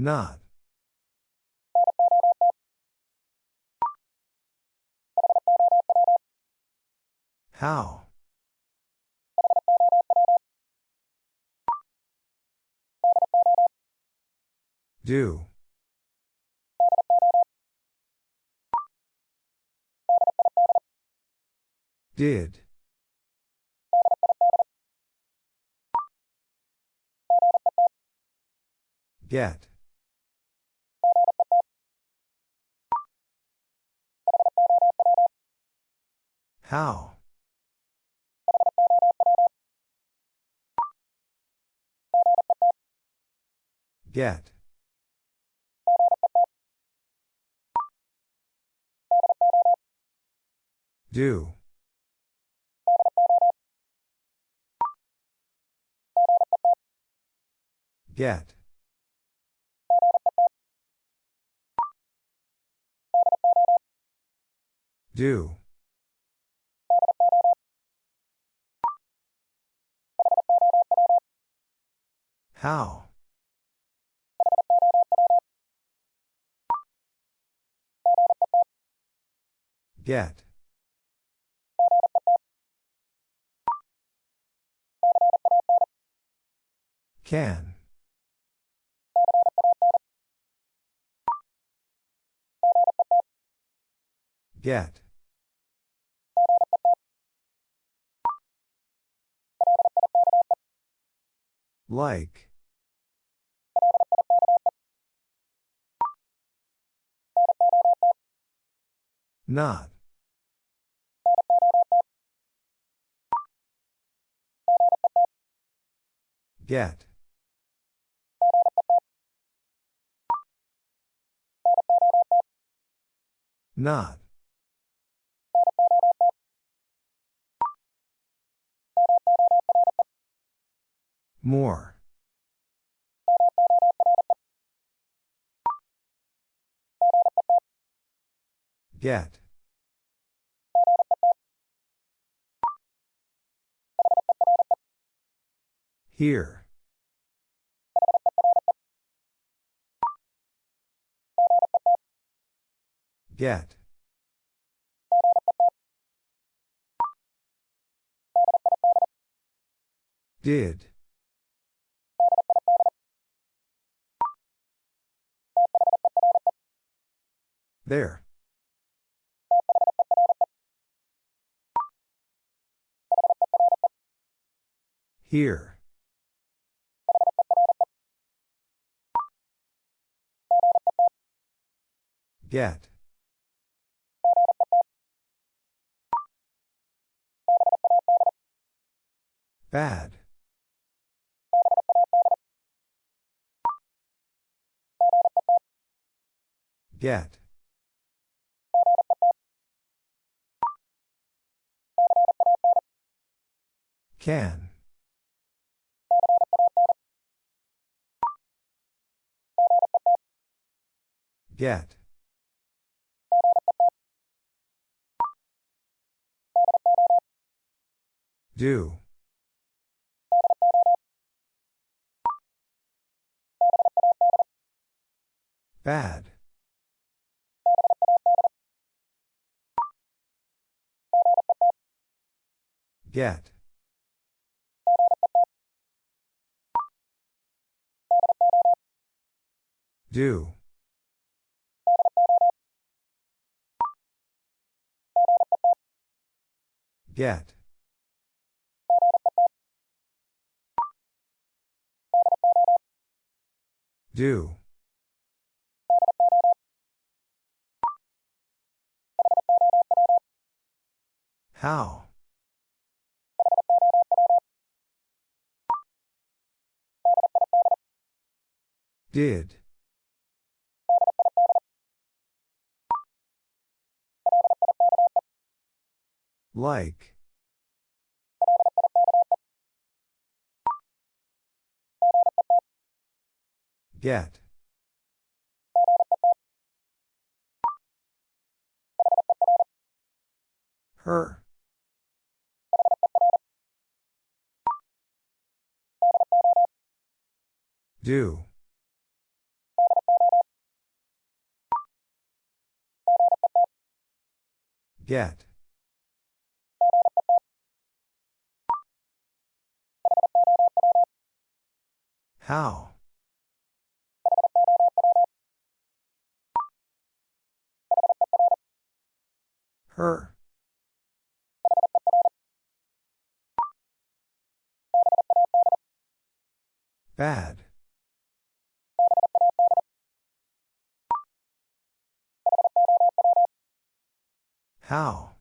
Not. How? Do. Did. Get. How? Get. Do. Get. Do. How? Get. Can. Get. Like. Not. Get. Not. More. Get. Here. Get. Did. There. Here. Get. Bad. Get. Can. Get. Do. Bad. Get. Do. Get. Do. How? Did. Like. Get. Her. Do. Get. How? Her. Bad. How?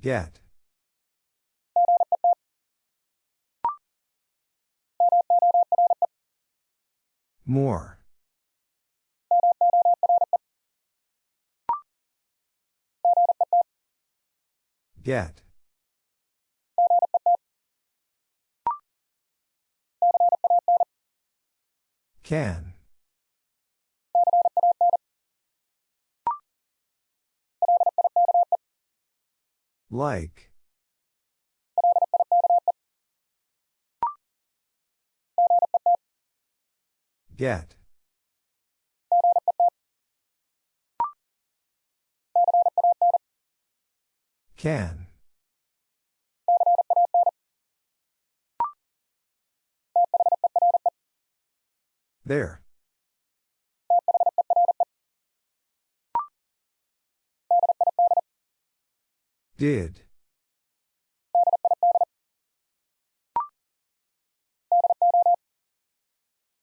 Get. More. Get. Can. Like. Get. Can. There. Did.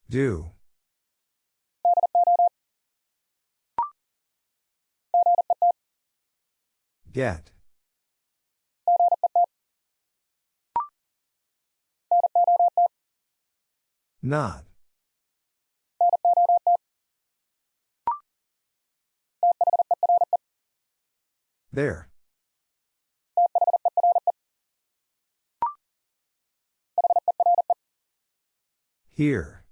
Do. Get. Not. There. Here.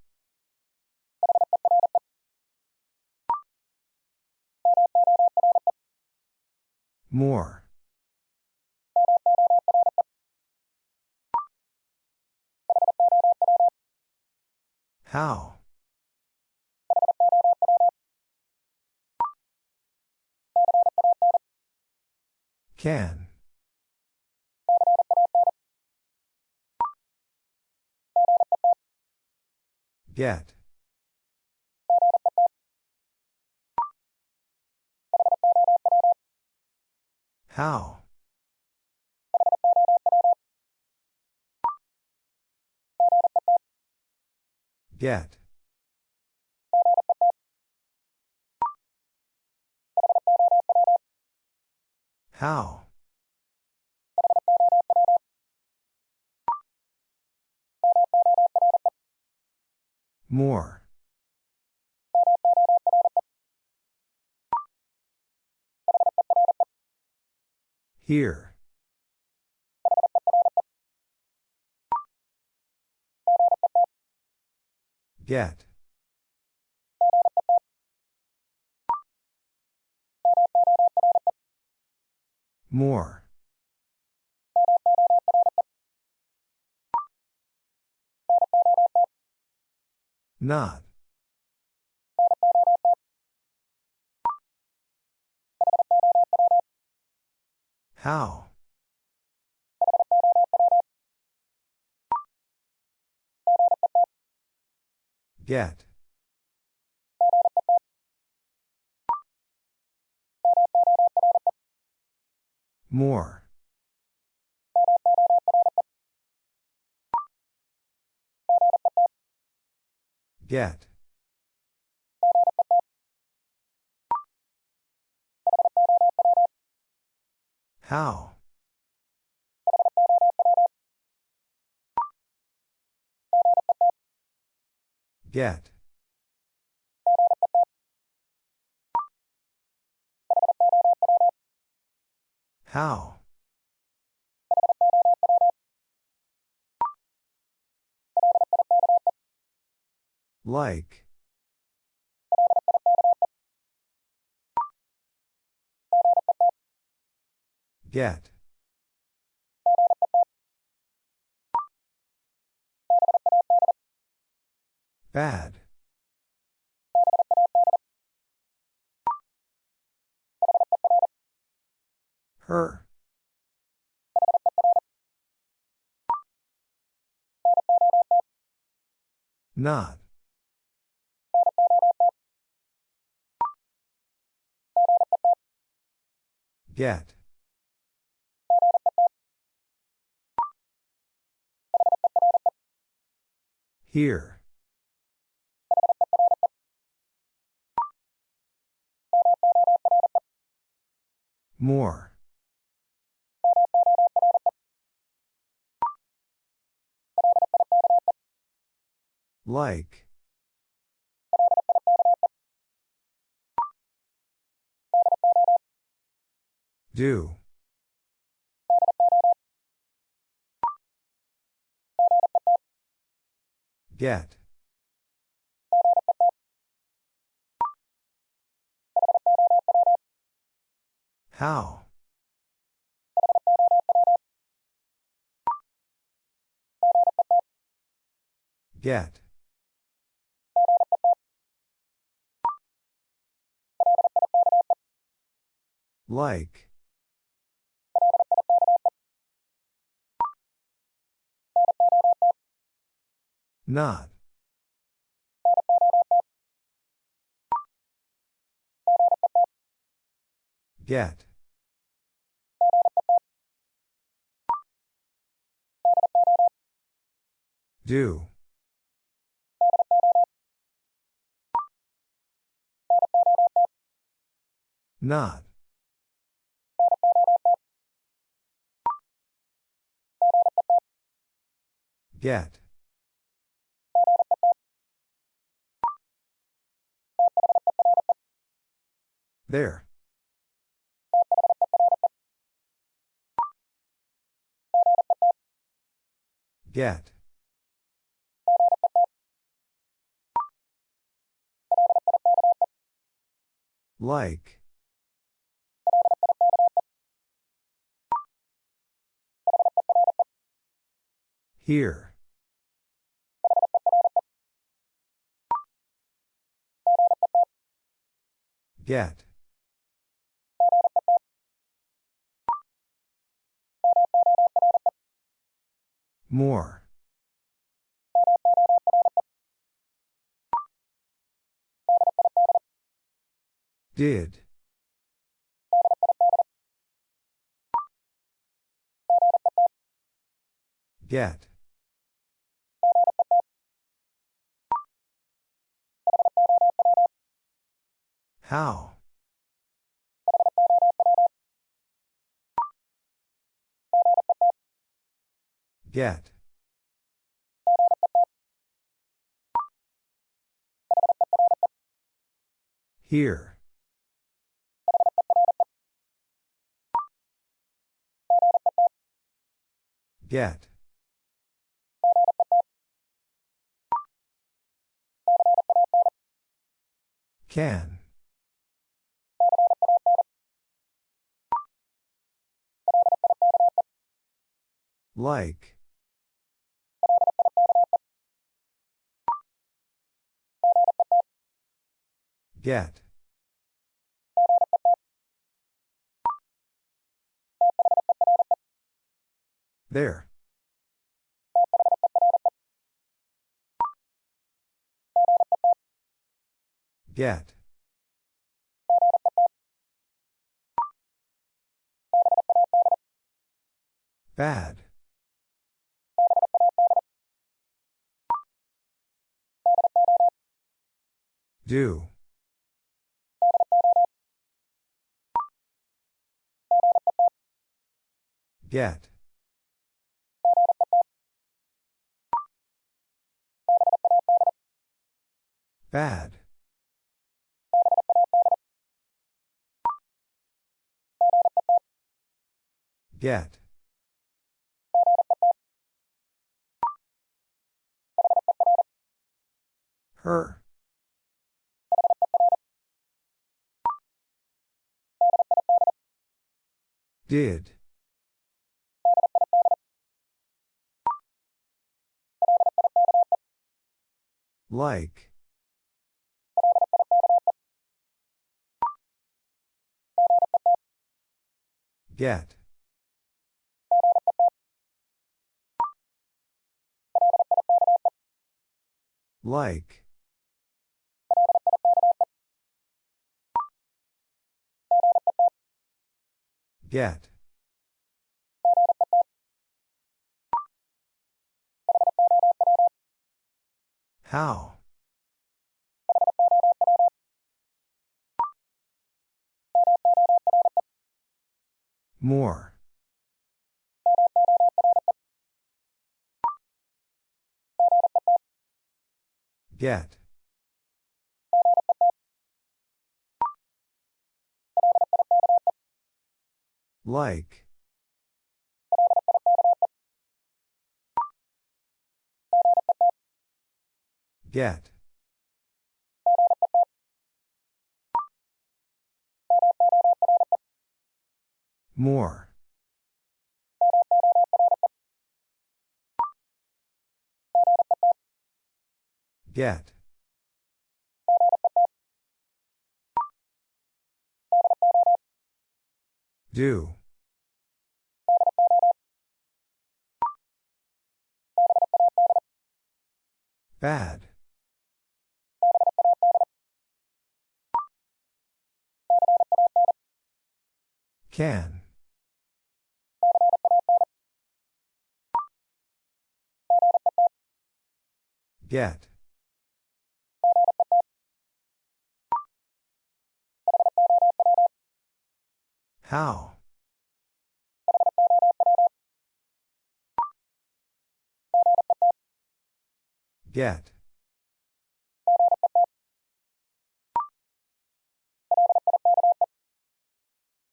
More. How? Can. Get. How? Get. How? More. Here. Get. More. Not. How? Get. More. Get. How? Get. How? Like. Get. Bad. Her. Not. Get. Here. More. Like. Do. Get. How? Get. Like. Not. Get. Do. Not. Get. There. Get. Like. Here. Get. More. Did. Get. How? Get. Here. Get. Can. Like. Get. There. Get. Bad. Do. Get. Bad. Get. Her. Did. Like. Get. Like. Get. How? More. Get. Like. Get. More. Get. Do. Bad. Can. Get. How? Get.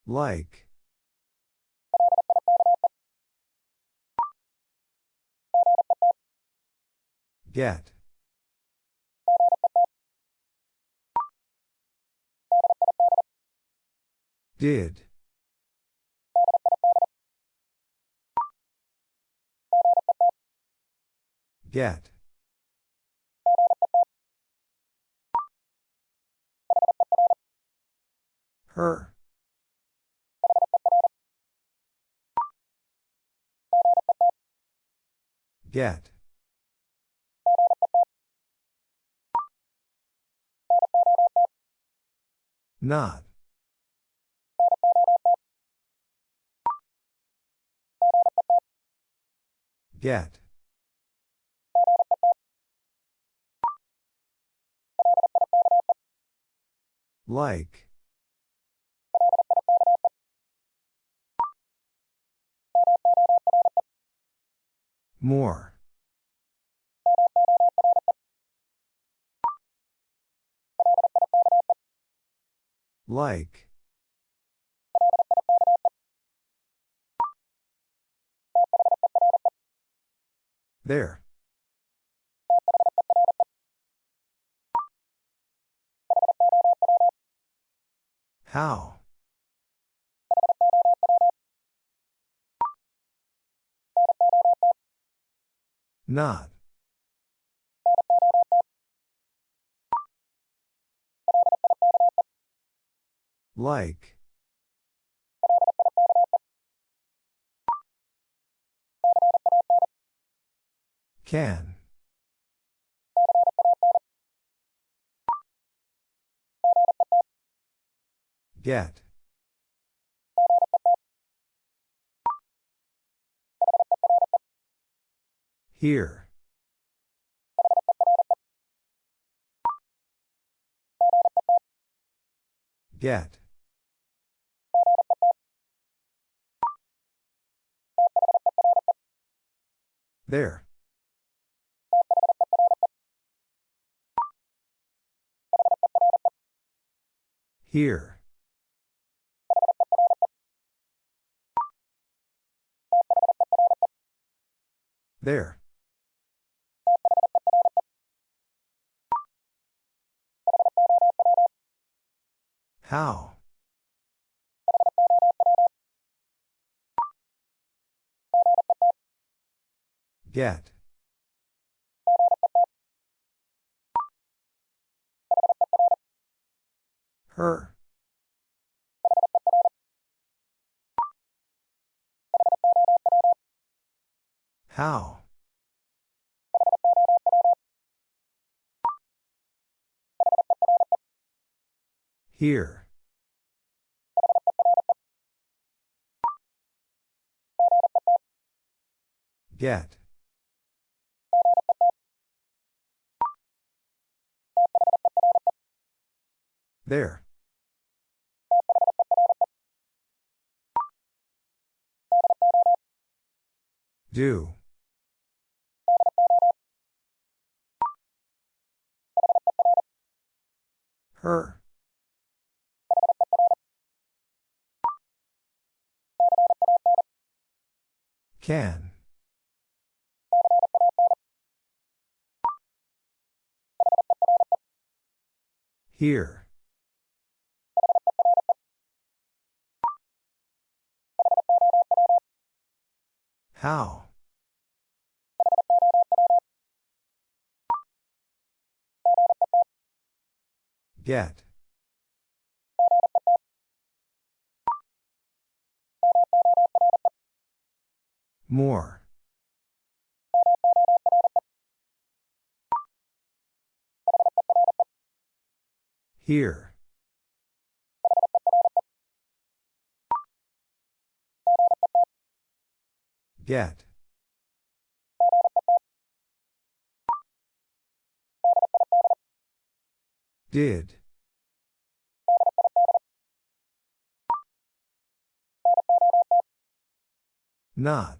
Like. Get. Did. Get. Her. Get. Not. Get. Like. More. Like. There. How? Not. Like. Can. Get. Here. Get. There. Here. There. How? Get. Her. How? Here. Get. There. Do. Her. Can. Here. How? Get. More. Here. Get. Did. Not.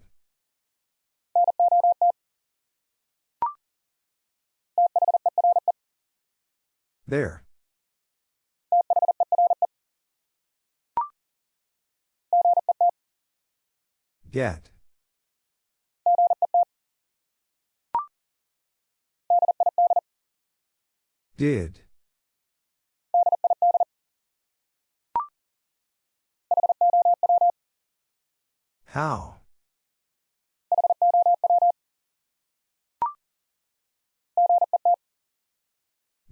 There. Get. Did. How?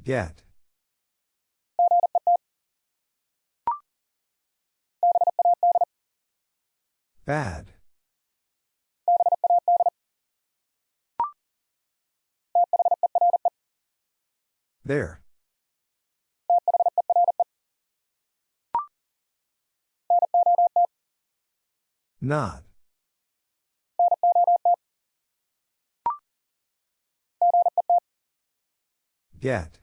Get. Bad. There. Not. Get.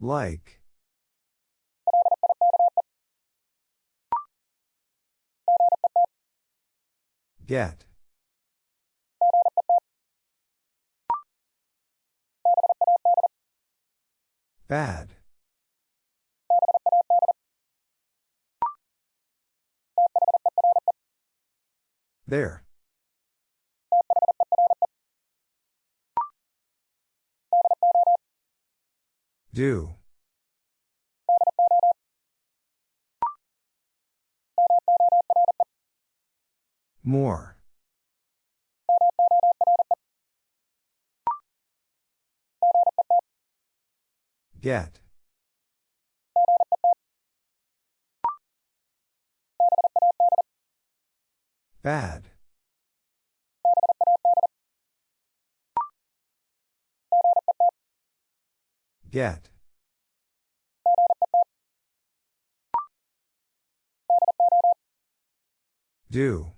Like. Get. Bad. There. Do. More. Get. Bad. Get. Do.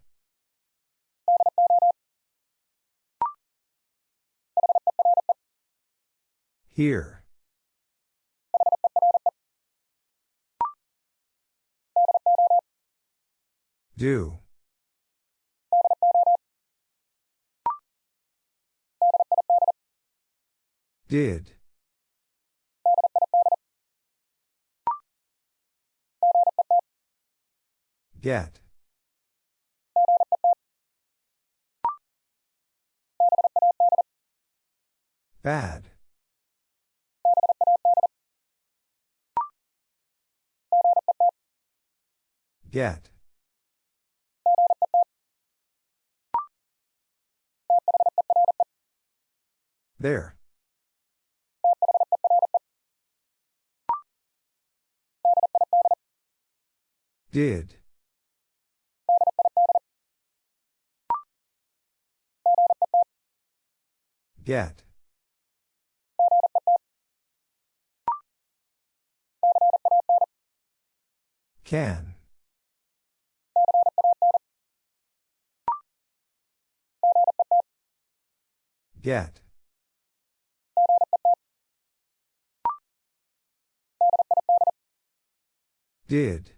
Here. Do. Did. Get. Bad. Get. There. Did. Get. Can. Get. Did.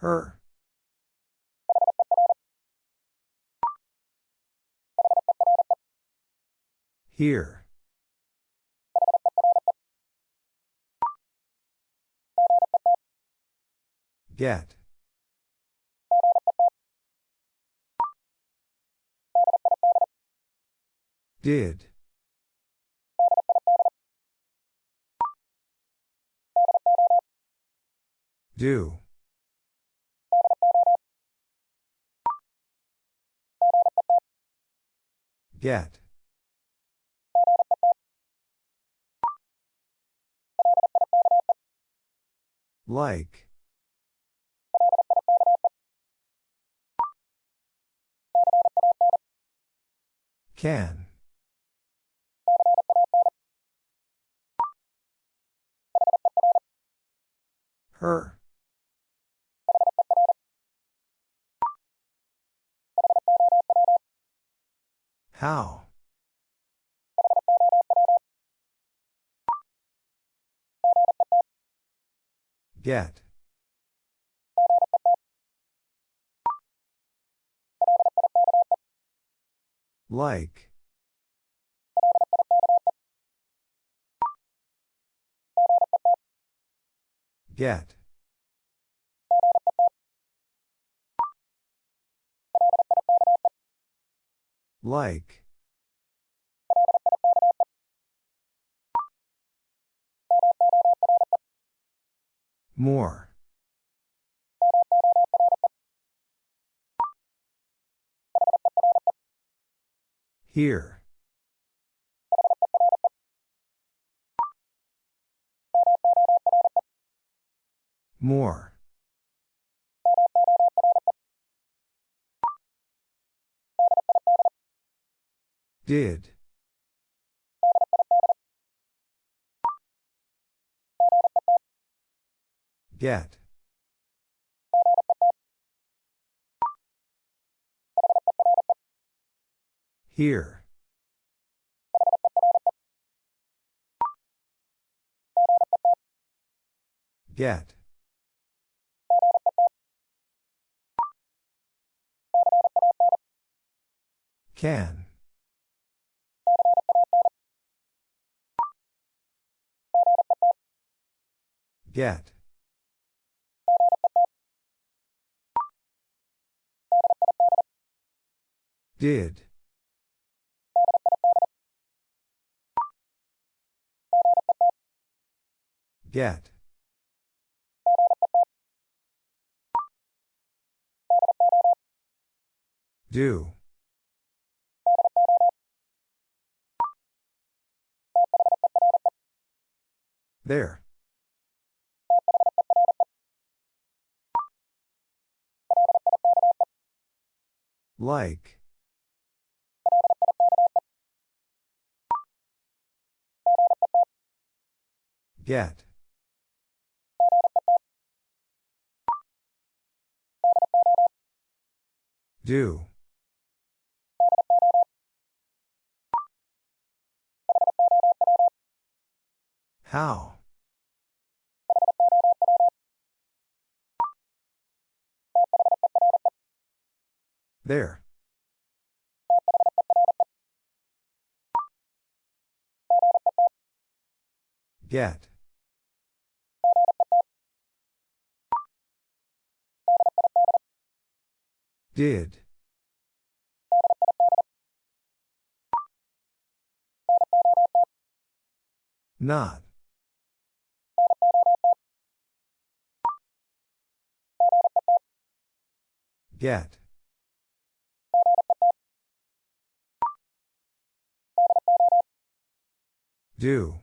Her. Here. Get. Did. Do. Get. Like. Can. Her. How? Get. Like. Get. Like. More. Here. More. Did. Get. Here. Get. Can. Get. Did. Get. Do. There. Like. Get. Do. How? There. Get. Did. Not. Get. Do.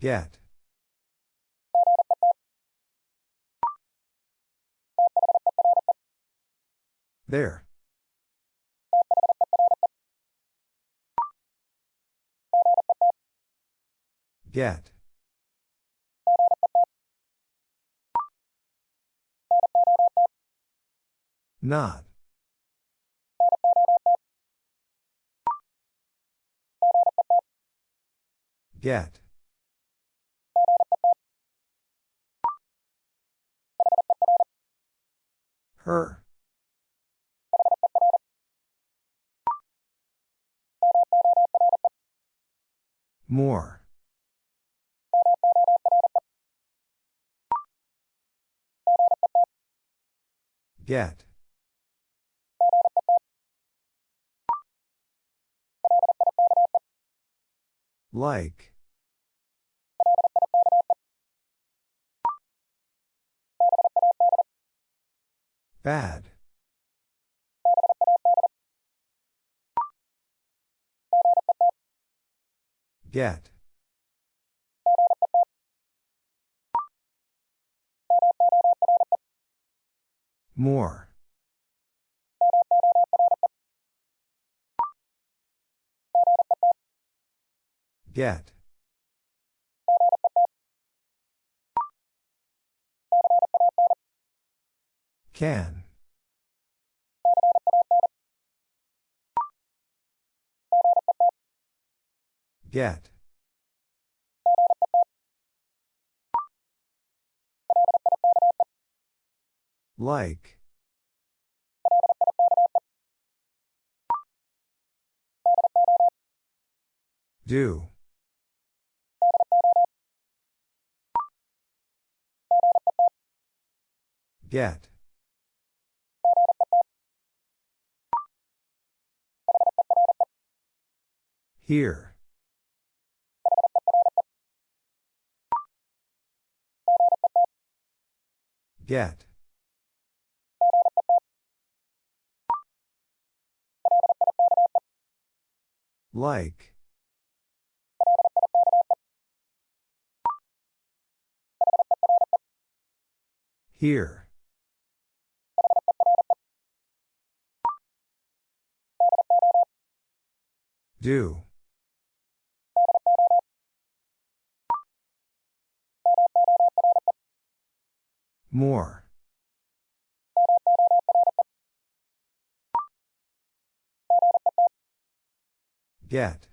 Get. There. Get. Not. Get. Her. More. Get. Like. Bad. Get. More. Get. Can. Get. Like. Do. Get. Here. Get. Like. Here. Do. More. Get.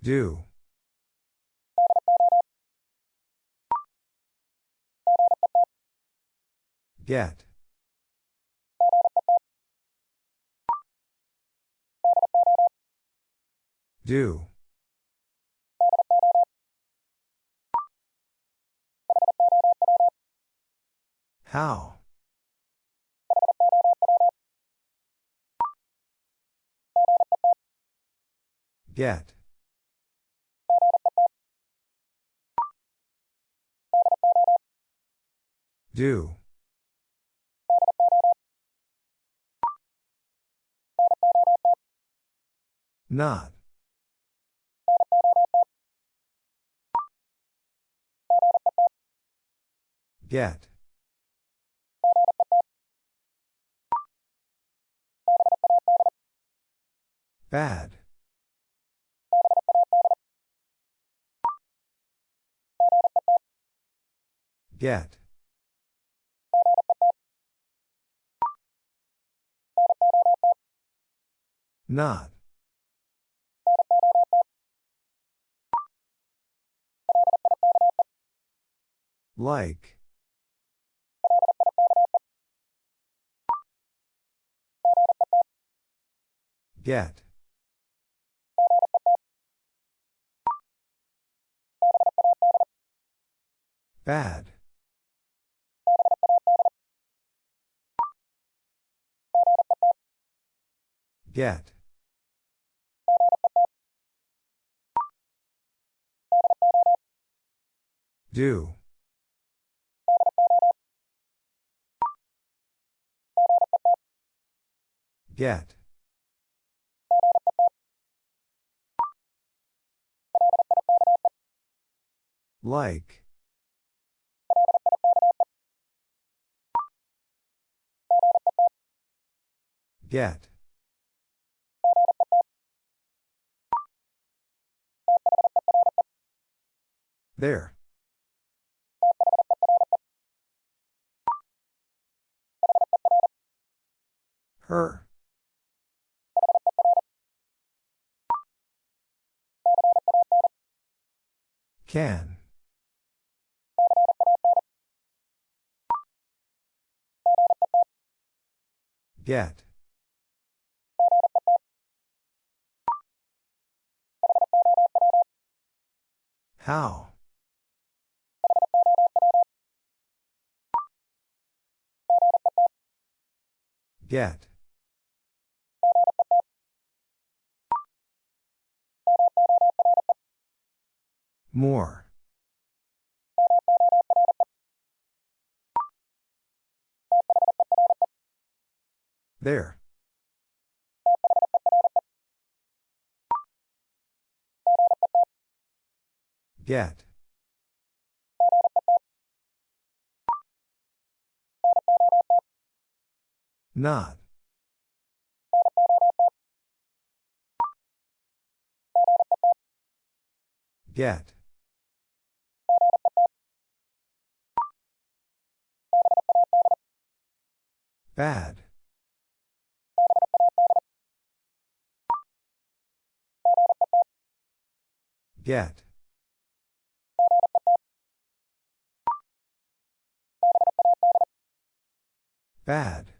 Do. Get. Do. How? Get. Do. Not. Get. Bad. Get. Not. Like. Get. Bad. Get. Do. Get. Like. Get. There. Her. Can. Get. How? Get. More. There. Get. Not. Get. Bad. Get. Bad.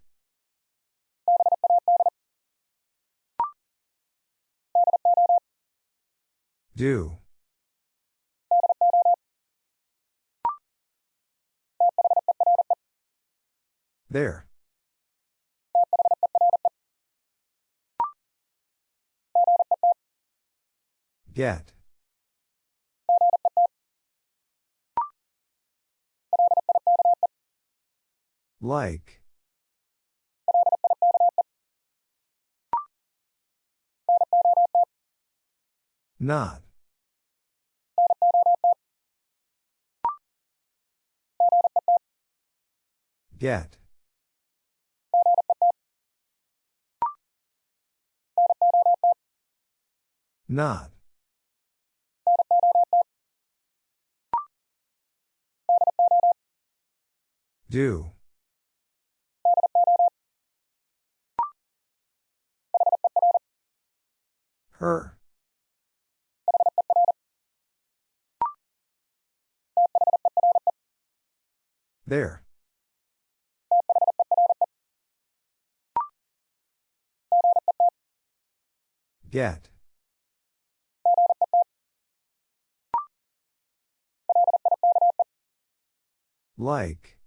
Do. There. Get. Like. Not. Get. Not. Do. Her. There. Get. Like.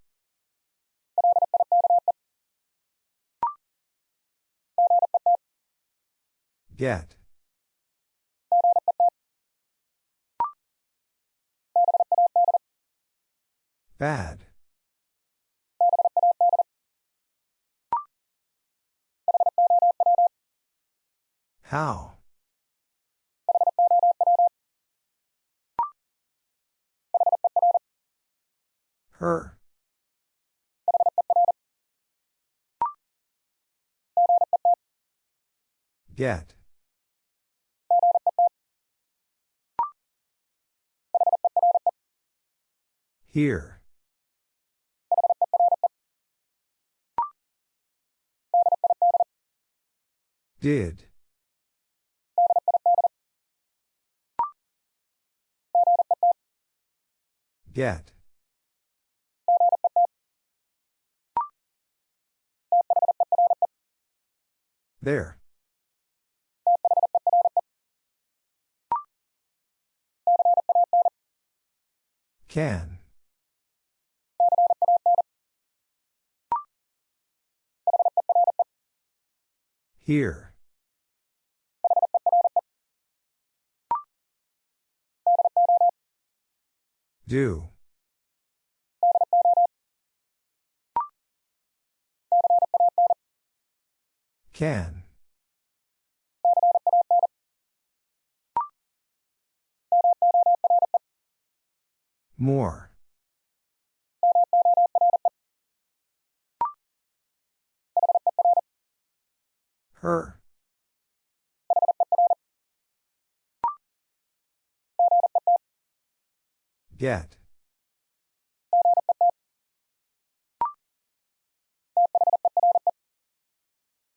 Get. Bad. How? Her. Get. Here. Did. Get. There. Can. Here. Do. Can. More. Her. Get.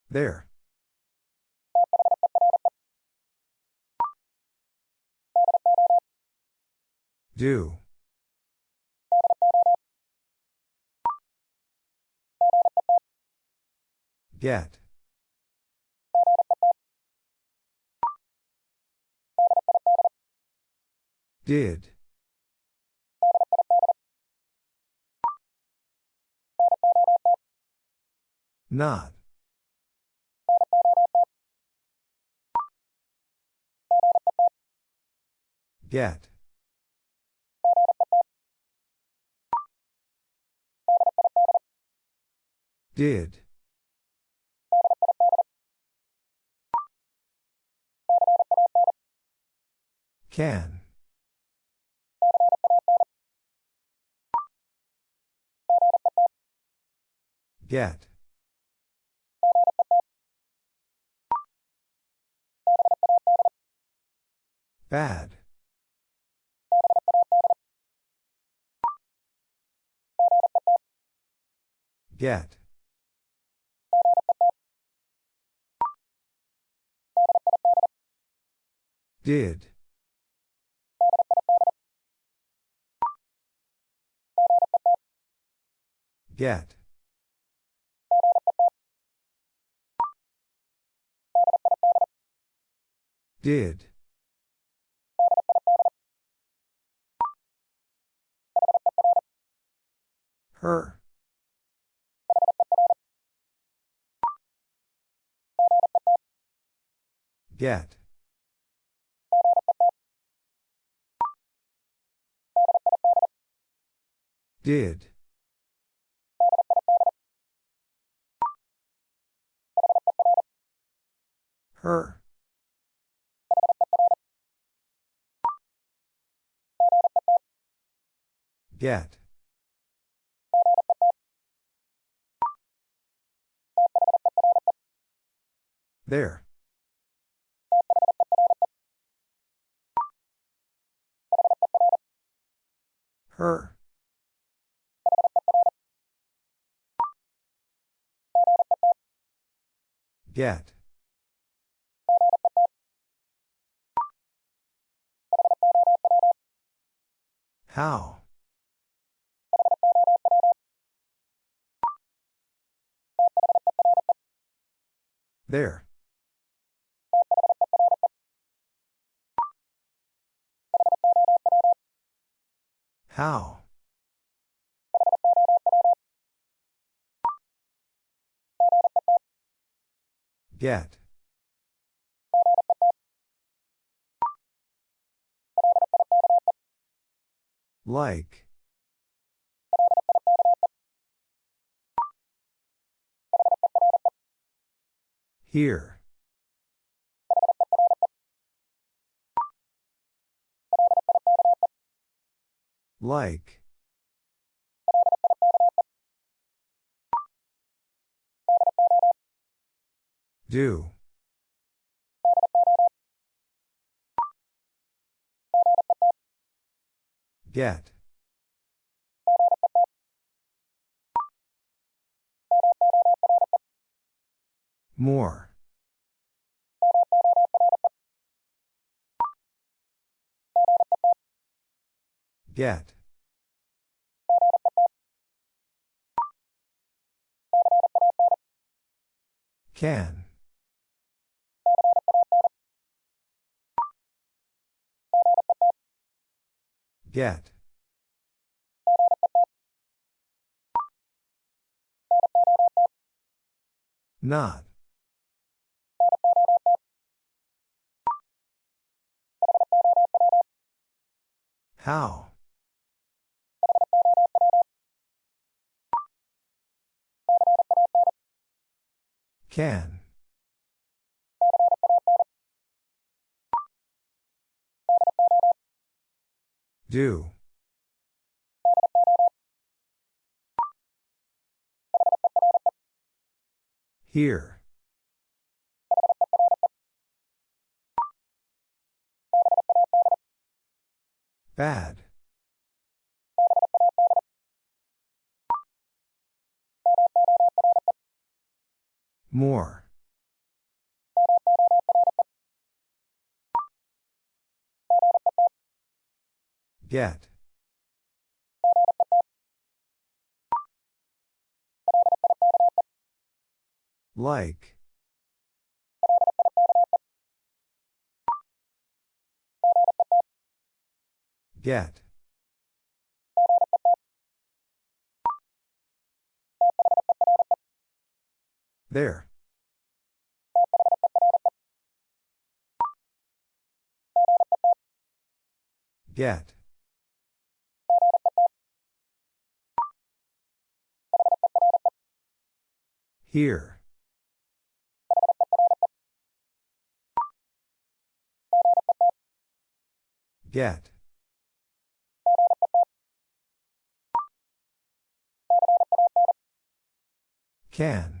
There. Do. Get. Did. Not. Get. Did. Can. Get. Bad. Get. Did. Get. Did. Her. Get. Did. Her. Get. There. Her. Get. How? There. How? Get. Like. Here. Like. Do. Get. More. Get. Can. Get. Not. How? Can. Do. Here. Bad. More. Get. Like. Get. There. Get. Here. Get. Can.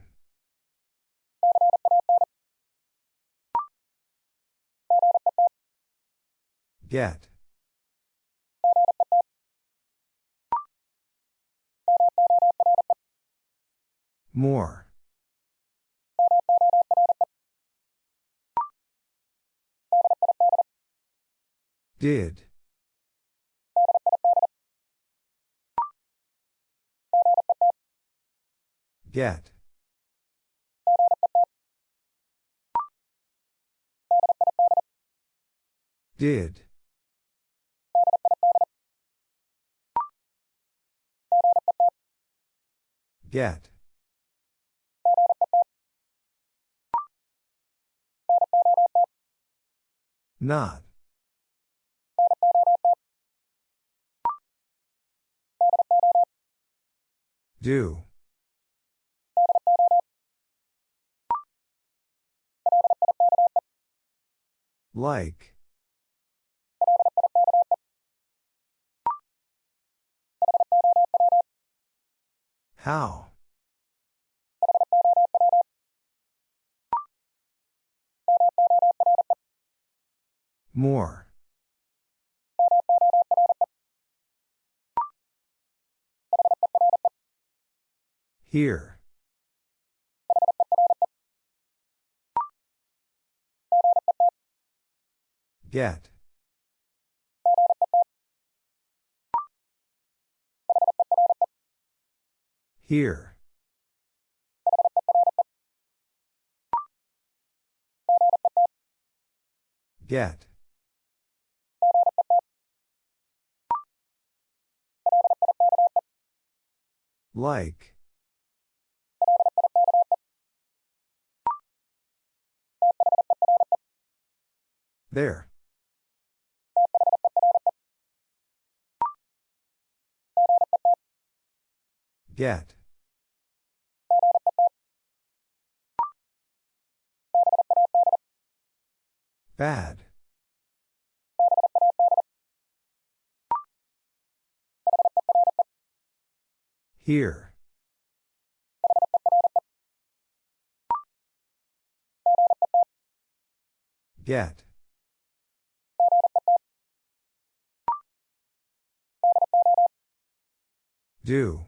Get. More. Did. Get. Did. Get. Not. Do. Like. How? More. Here. Get. Here. Get. Like. There. Get. Bad. Here. Get. Do.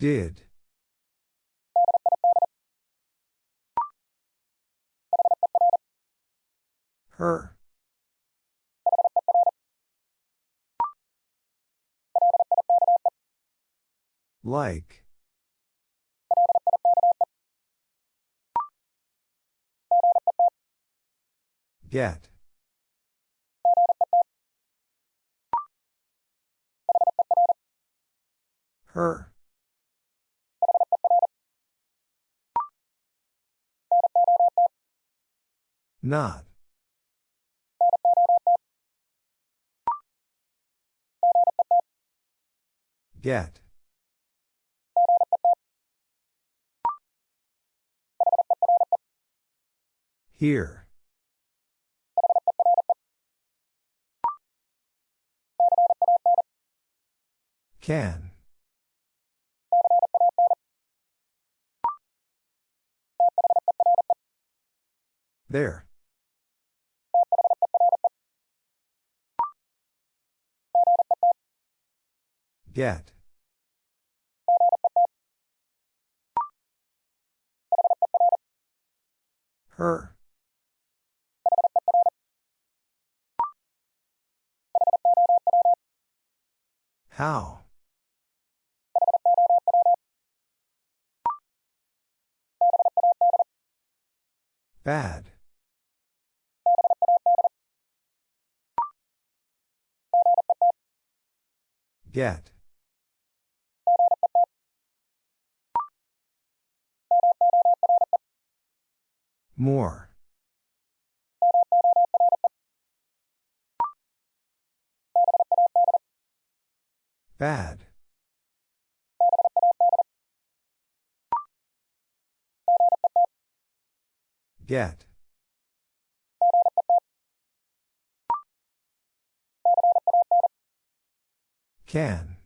Did. Her. Like. Get. Her. Not. Get. Here. Can. There. Get. Her. How? Bad. Get. More. Bad. Get. Can.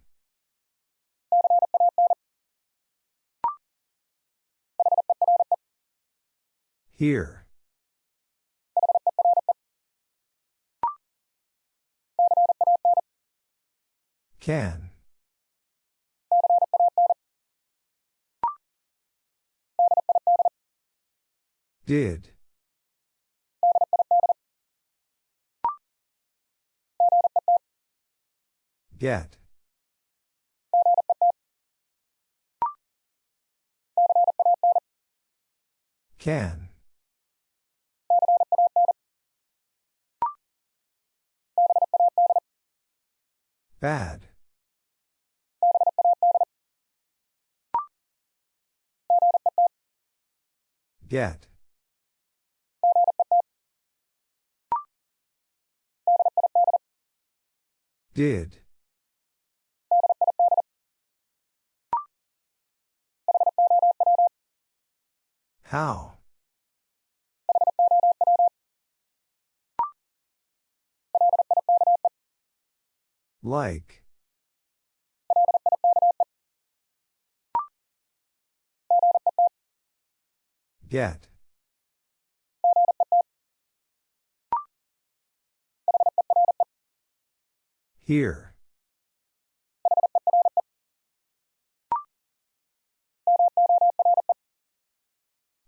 Here. Can. Did. Get. Can. Bad. Get. Did. How? Like. Get. Here.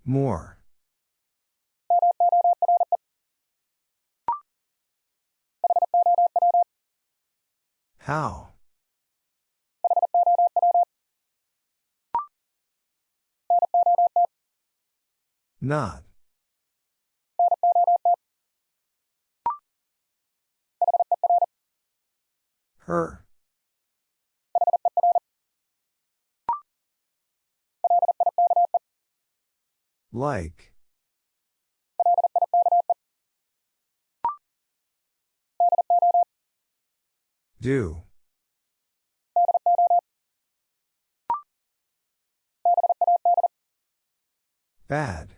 More. How? Not. Her. Like. Do. Bad.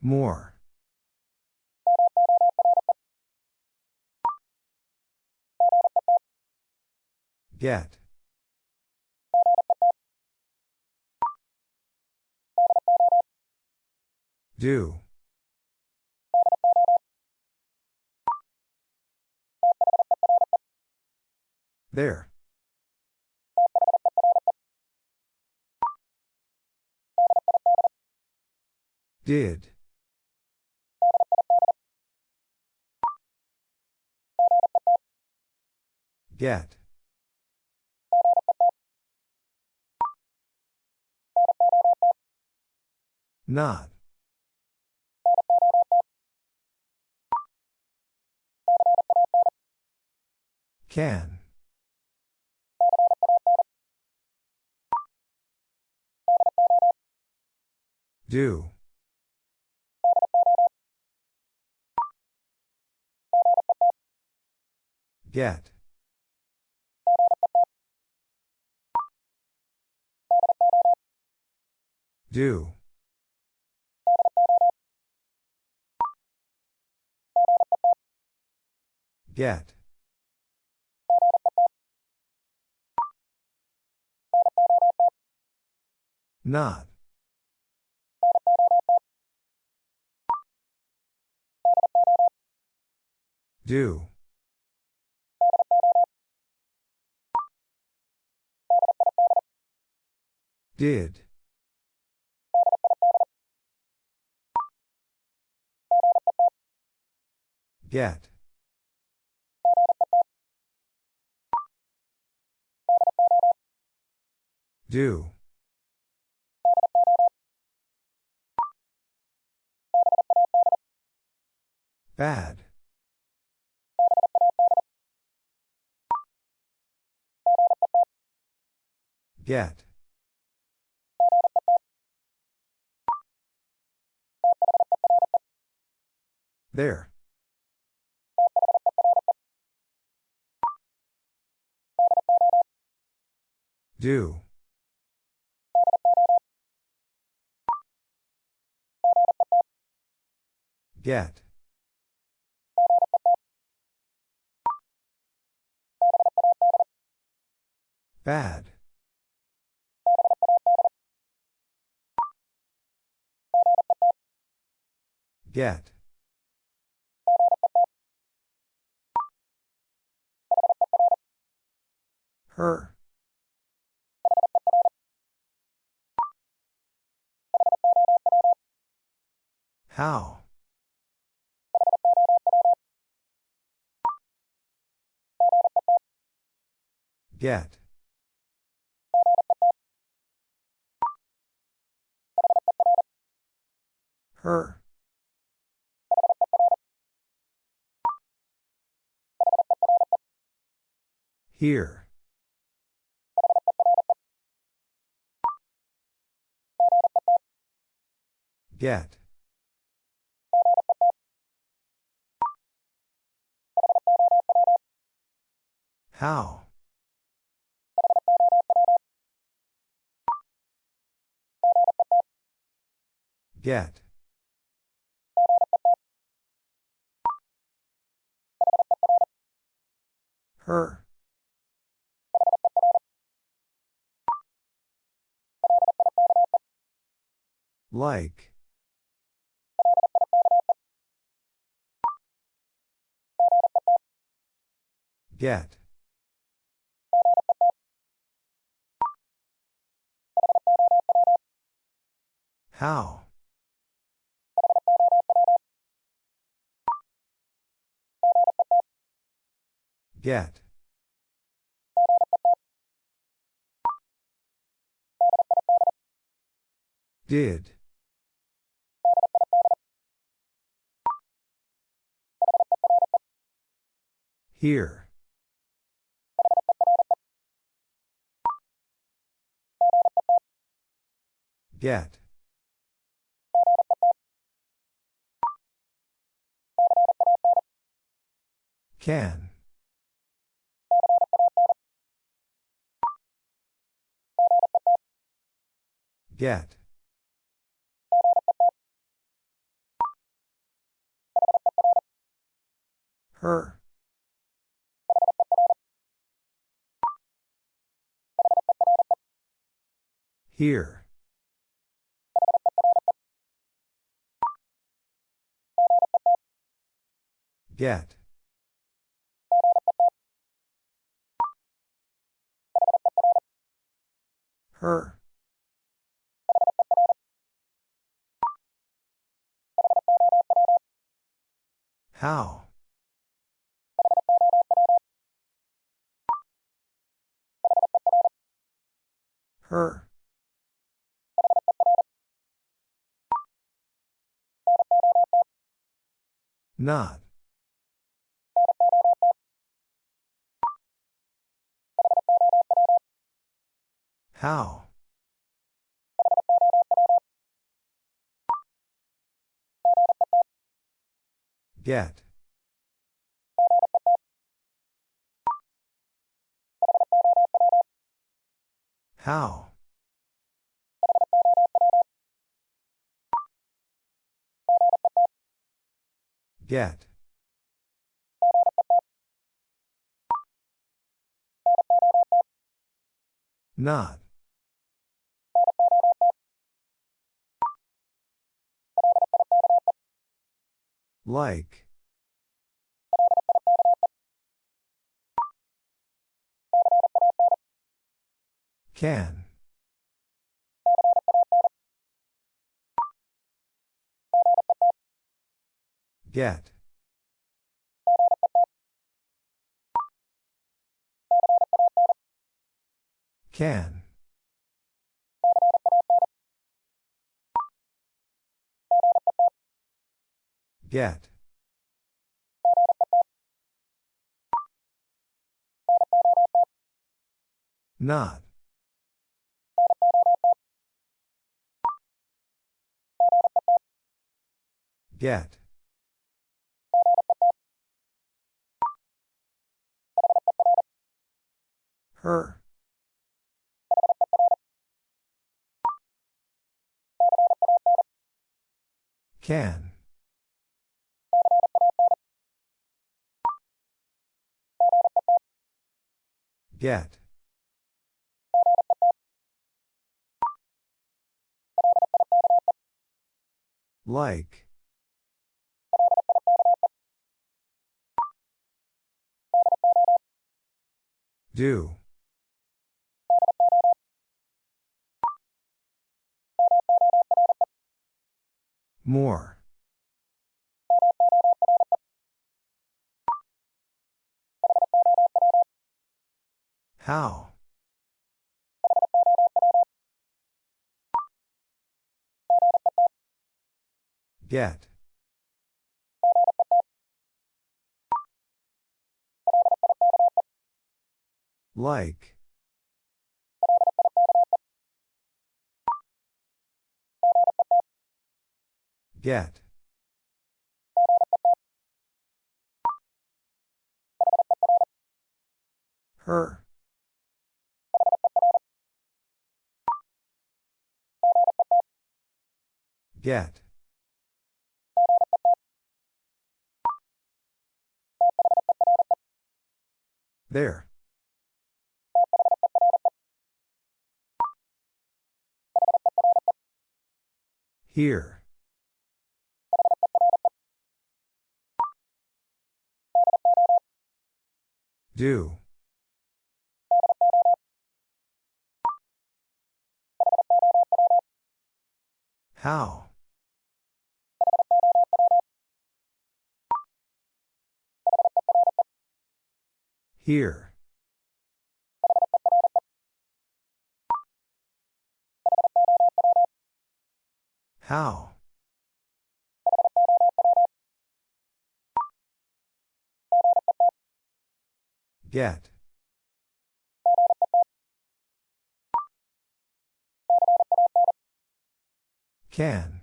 More. Get. Do. There. Did. Get. Not. Can. Do. Get. Do. Get. Not. Do. Did. Get. Do. Bad. Get. There. Do. Get. Bad. Get. Her. How? Get. Her. Here. Get. How? Get. Her. Like. Get. How? Get. Did. Here. Get. Can. Get. Her. Here. Get. Her. How? Her. Not. How? Get. How? Get. Not. Like. Can. Get. Can. Get. Not. Get. Her. Can. Get. Like. Do. More. How? Get. Like. Get. Her. Get. There. Here. Do. How? Here. How? Get. Can.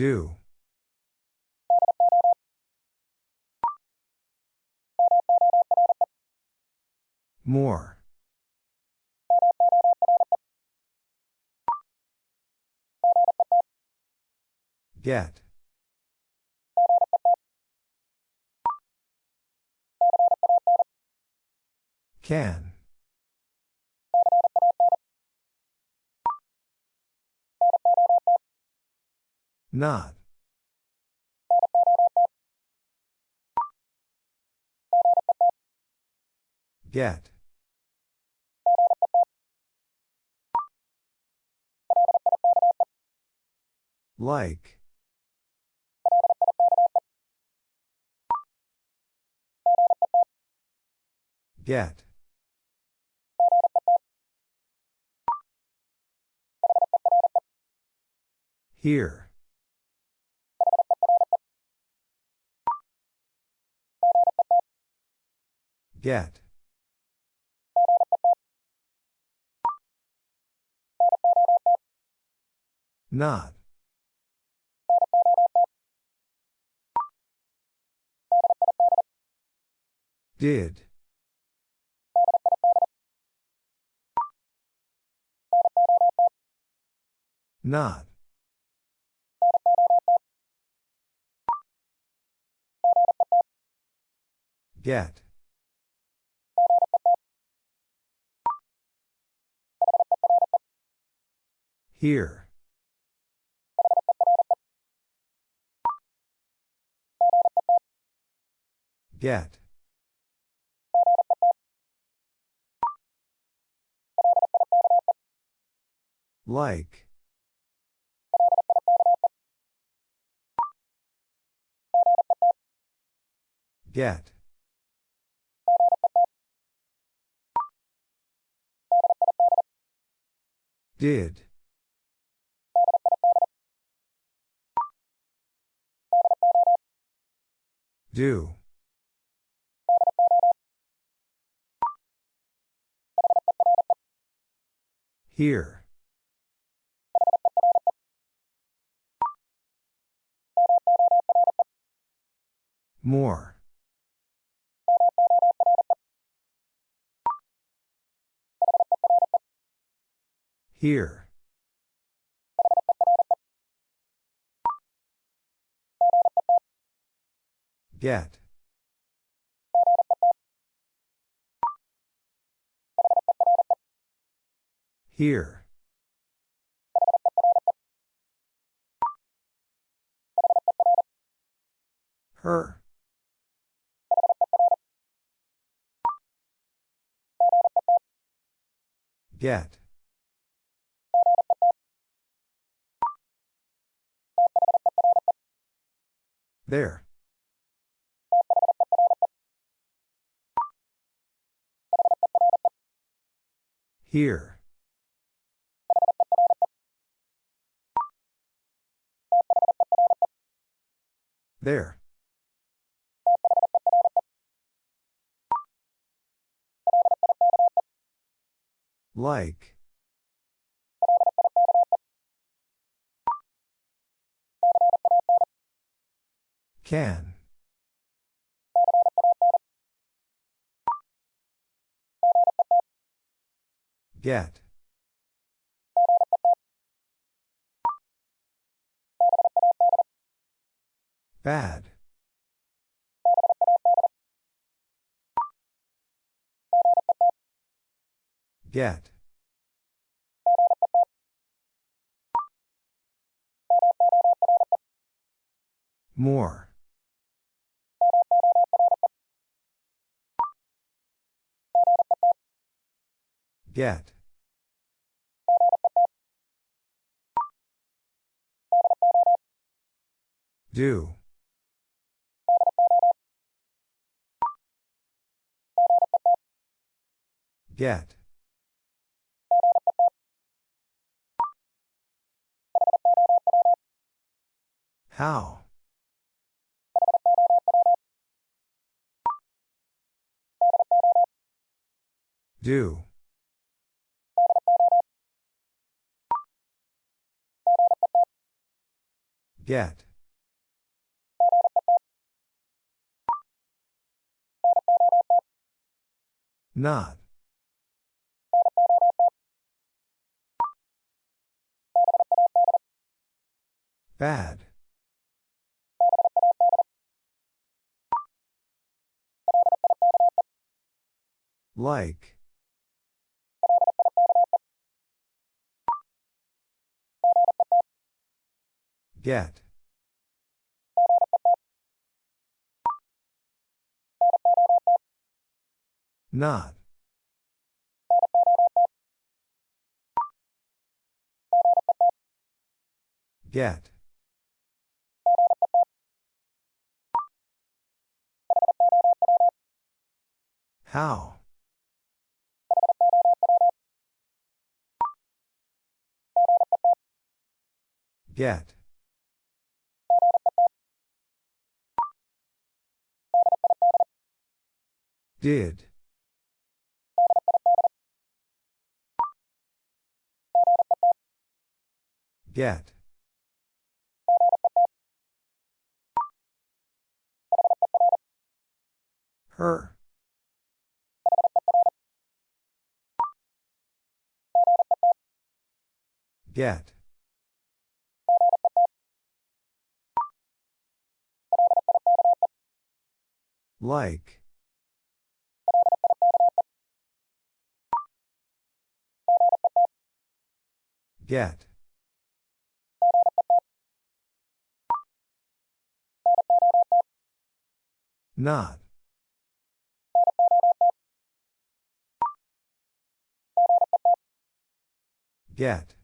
Do. More. Get. Can. Not. Get. Like. Get. Here. Get. Not. Did. Not. Get. Here. Get. Like. Get. Did. Do. Here. More. Here. Get. Here. Her. Get. There. Here. There. Like. Can. Get. Bad. Get. More. Get. Do. Get. How? Do. Get. Not. Bad. Like. Get. Not. Get. How? Get. Did. Get. Her. Get. Like. Get. Not. Get.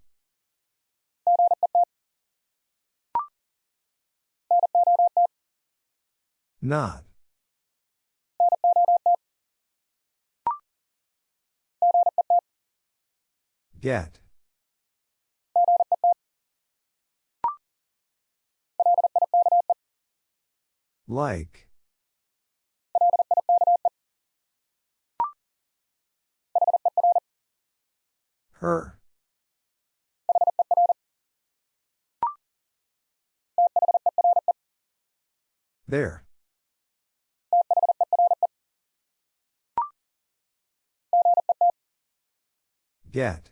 Not. Get. Like. Her. There. Get.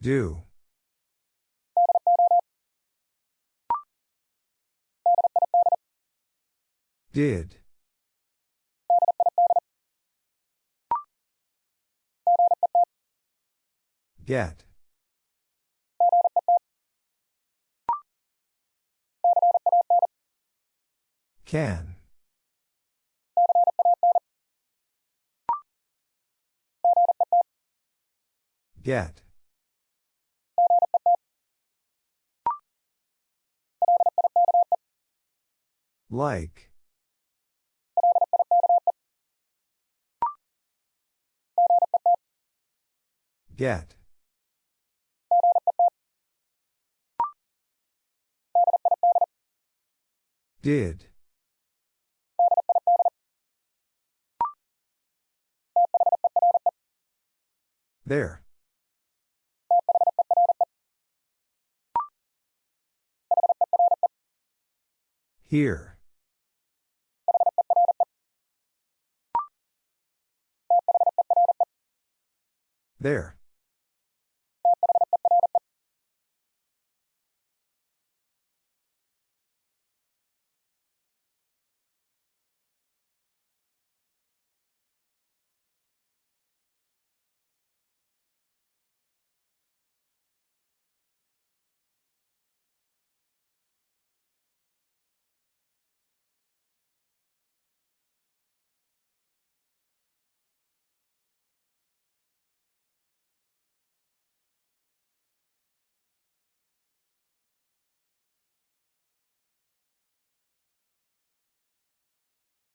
Do. Did. Get. Can. Get. Like. Get. Did. There. Here. There.